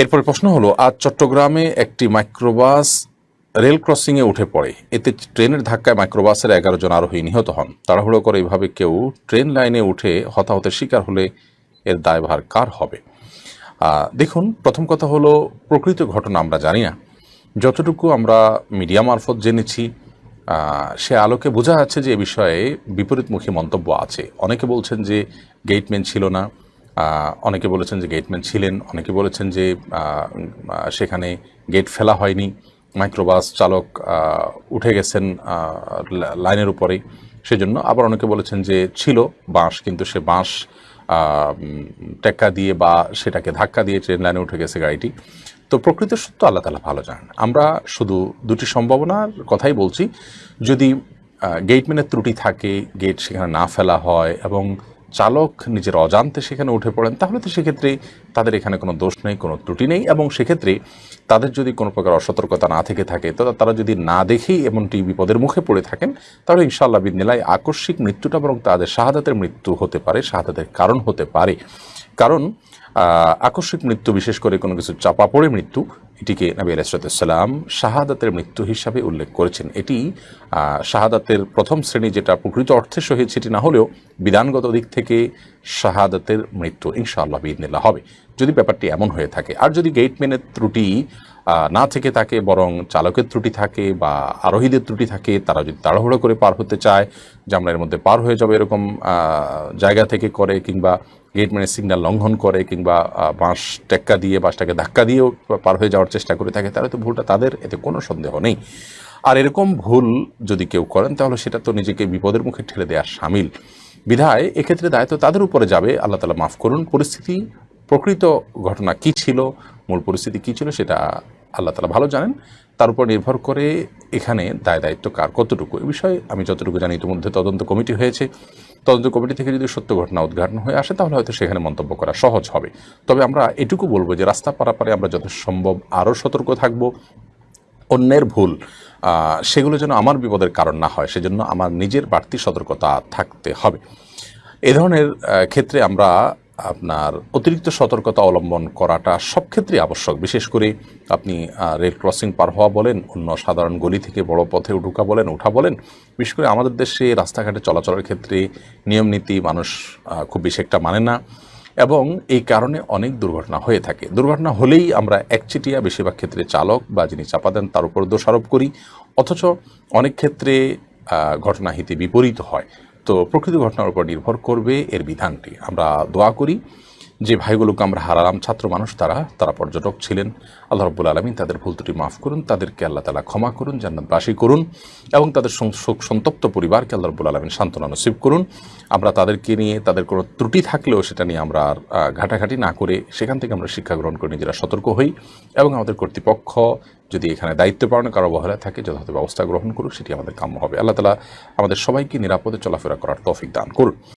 এরপরে প্রশ্ন হলো, আজ চট্টগ্রামে একটি মাইক্রোবাস রেল ক্রসিংয়ে উঠে পড়ে। এতে ট্রেনের ধাক্কায় মাইক্রোবাসের এগারো জন আরোহী নিহত হন। তাড়াহুড়ো করে এভাবে কেউ ট্রেন লাইনে উঠে হতাহতের শিকার হলে এর দায়ভার কার হবে? দেখুন, প্রথম কথা হলো, প্রকৃত ঘটনা আমরা জানি না। যতটুকু আমরা মিডিয়া মারফত জেনেছি সে আলোকে বোঝা যাচ্ছে যে এ বিষয়ে বিপরীতমুখী মন্তব্য আছে। অনেকে বলছেন যে গেটম্যান ছিল না। অনেকে বলেছেন যে গেটম্যান ছিলেন, অনেকে বলেছেন যে সেখানে গেট ফেলা হয়নি মাইক্রোবাস চালক উঠে গেছেন লাইনের উপরে। সেজন্য আবার অনেকে বলেছেন যে ছিল বাঁশ, কিন্তু সে বাঁশ টেক্কা দিয়ে বা সেটাকে ধাক্কা দিয়ে ট্রেন লাইনে উঠে গেছে গাড়িটি। তো প্রকৃত সত্য আল্লাহ তালা ভালো জানেন। আমরা শুধু দুটি সম্ভাবনার কথাই বলছি। যদি গেটম্যানের ত্রুটি থাকে গেট সেখানে না ফেলা হয় এবং চালক নিজের অজান্তে সেখানে উঠে পড়েন, তাহলে তো সেক্ষেত্রে তাদের এখানে কোনো দোষ নেই, কোনো ত্রুটি নেই এবং সেক্ষেত্রে তাদের যদি কোনো প্রকার অসতর্কতা না থেকে থাকে, তো তারা যদি না দেখেই এমনটি বিপদের মুখে পড়ে থাকেন, তাহলে ইনশাআল্লাহ বিদিনায় আকস্মিক মৃত্যুটা বরং তাদের শাহাদাতের মৃত্যু হতে পারে, শাহাদাতের কারণ হতে পারে। কারণ আকস্মিক মৃত্যু, বিশেষ করে কোনো কিছু চাপা পড়ে মৃত্যু এটিকে নবী আলাইসালাম শাহাদাতের মৃত্যু হিসাবে উল্লেখ করেছেন। এটি শাহাদাতের প্রথম শ্রেণি যেটা প্রকৃত অর্থে শহীদ, সেটি না হলেও বিধানগত দিক থেকে শাহাদাতের মৃত্যু ইনশাআল্লাহ বিদিনিল্লাহ হবে। যদি ব্যাপারটি এমন হয়ে থাকে, আর যদি গেটম্যানের ত্রুটি না থেকে থাকে, বরং চালকের ত্রুটি থাকে বা আরোহীদের ত্রুটি থাকে, তারা যদি তাড়াহুড়ো করে পার হতে চায় এর মধ্যে পার হয়ে যাবে এরকম জায়গা থেকে করে কিংবা গেটম্যানের সিগন্যাল লঙ্ঘন করে কিংবা বাঁশ টেক্কা দিয়ে, বাঁশটাকে ধাক্কা দিয়েও পার হয়ে যাওয়ার চেষ্টা করে থাকে, তাহলে তো ভুলটা তাদের, এতে কোনো সন্দেহ নেই। আর এরকম ভুল যদি কেউ করেন, তাহলে সেটা তো নিজেকে বিপদের মুখে ঠেলে দেওয়ার সামিল। বিধায় এক্ষেত্রে দায়িত্ব তাদের উপরে যাবে, আল্লাহ তালা মাফ করুন। পরিস্থিতি, প্রকৃত ঘটনা কি ছিল, মূল পরিস্থিতি কি ছিল, সেটা আল্লাহ তালা ভালো জানেন। তার উপর নির্ভর করে এখানে দায় দায়িত্ব কার, কতটুকু? এ বিষয়ে আমি যতটুকু জানি, ইতিমধ্যে তদন্ত কমিটি হয়েছে। তদন্ত কমিটি থেকে যদি সত্য ঘটনা উদ্ঘাটন হয়ে আসে, তাহলে হয়তো সেখানে মন্তব্য করা সহজ হবে। তবে আমরা এটুকু বলব যে রাস্তা পারাপারে আমরা যত সম্ভব আরও সতর্ক থাকব। অন্যের ভুল সেগুলো যেন আমার বিপদের কারণ না হয়, সেজন্য আমার নিজের বাড়তি সতর্কতা থাকতে হবে। এ ধরনের ক্ষেত্রে আমরা আপনার অতিরিক্ত সতর্কতা অবলম্বন করাটা সব ক্ষেত্রেই আবশ্যক। বিশেষ করে আপনি রেল ক্রসিং পার হওয়া বলেন, অন্য সাধারণ গলি থেকে বড় পথে ঢুকা বলেন, ওঠা বলেন, বিশেষ করে আমাদের দেশে রাস্তাঘাটে চলাচলের ক্ষেত্রে নিয়ম নীতি মানুষ খুব বেশি একটা মানে না এবং এই কারণে অনেক দুর্ঘটনা হয়ে থাকে। দুর্ঘটনা হলেই আমরা একচেটিয়া বেশিরভাগ ক্ষেত্রে চালক বা যিনি চাপা দেন তার উপর দোষারোপ করি। অথচ অনেক ক্ষেত্রে ঘটনা হিতে বিপরীত হয়। তো প্রকৃত ঘটনার উপর নির্ভর করবে এর বিধানটি। আমরা দোয়া করি যে ভাইগুলোকে আমরা হারালাম, ছাত্র মানুষ তারা তারা পর্যটক ছিলেন। আল্লাহ রব্বুল আলমিন তাদের ভুল ত্রুটি মাফ করুন, তাদেরকে আল্লাহ তালা ক্ষমা করুন, জান্নাতবাসী করুন এবং তাদের শোক সন্তপ্ত পরিবারকে আল্লাহ রব্বুল আলমিন সান্ত্বনা নসিব করুন। আমরা তাদেরকে নিয়ে, তাদের কোনো ত্রুটি থাকলেও সেটা নিয়ে আমরা আর ঘাটাঘাটি না করে সেখান থেকে আমরা শিক্ষা গ্রহণ করে নিজেরা সতর্ক হই এবং আমাদের কর্তৃপক্ষ যদি এখানে দায়িত্ব পালনে কারও অবহেলা থাকে, যথাযথ ব্যবস্থা গ্রহণ করুক, সেটি আমাদের কাম্য হবে। আল্লাহ তালা আমাদের সবাইকে নিরাপদে চলাফেরা করার তৌফিক দান করুন।